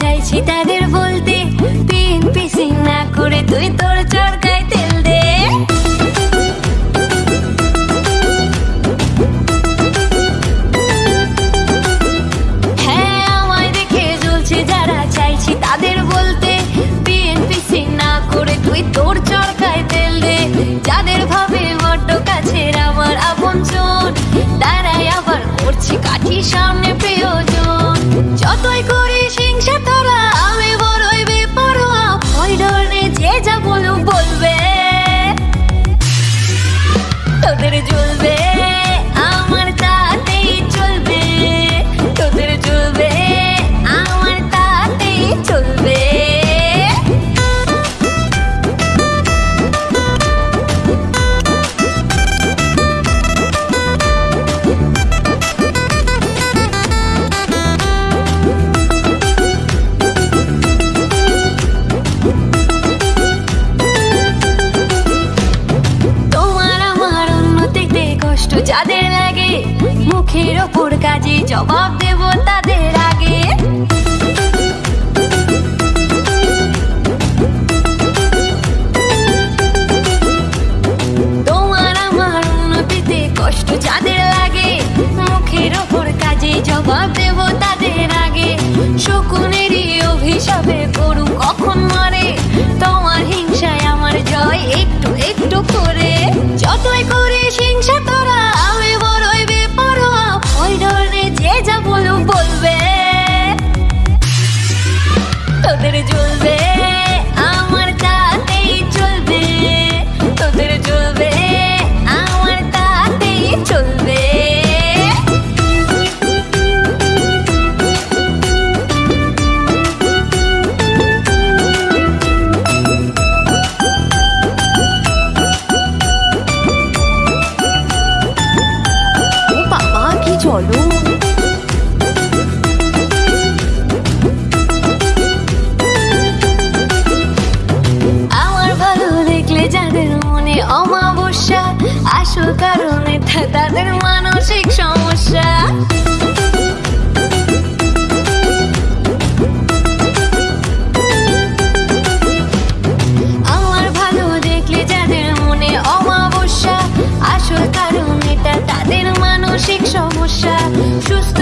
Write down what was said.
চাইছি তাদের বলতে। পিন পিসিং না করে তুই তোর চরকায় তেল দে। হ্যাঁ আমায় যারা চাইছি তাদের বলতে। বিএনপিসি না করে তুই তোর চরকায় মুখের ওপর কাজে জবাব দেব তাদের আগে। তোমার আমার উন্নতিতে কষ্ট যাদের লাগে, মুখের ওপর কাজে জবাব তাদের আগে। অভিশাপে করু কখন মারে, তোমার হিংসায় আমার জয় একটু একটু করে। যতই করিস হিংসা যাদের মনে অমাবস্যা, আসল কারণে তাদের মানসিক সমস্যা। আমার যাদের মনে অমাবস্যা কারণ তাদের মানসিক সমস্যা। সুস্থ